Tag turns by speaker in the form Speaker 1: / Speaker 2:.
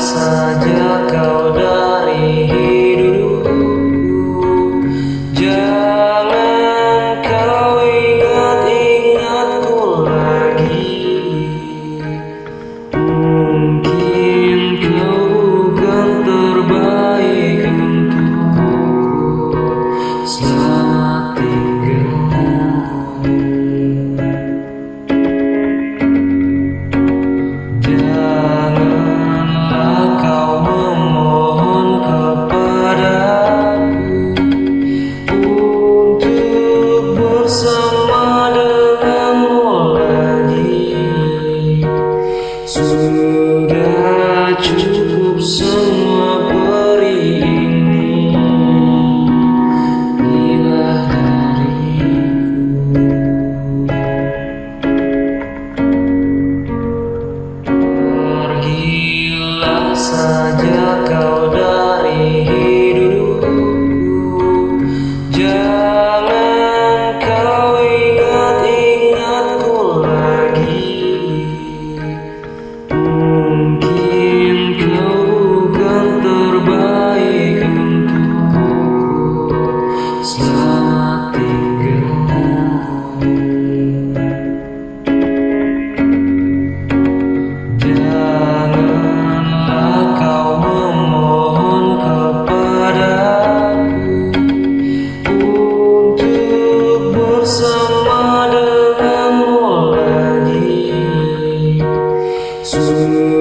Speaker 1: saja kau Sudah cukup semua beri ini. Bila dariku. Pergilah saja to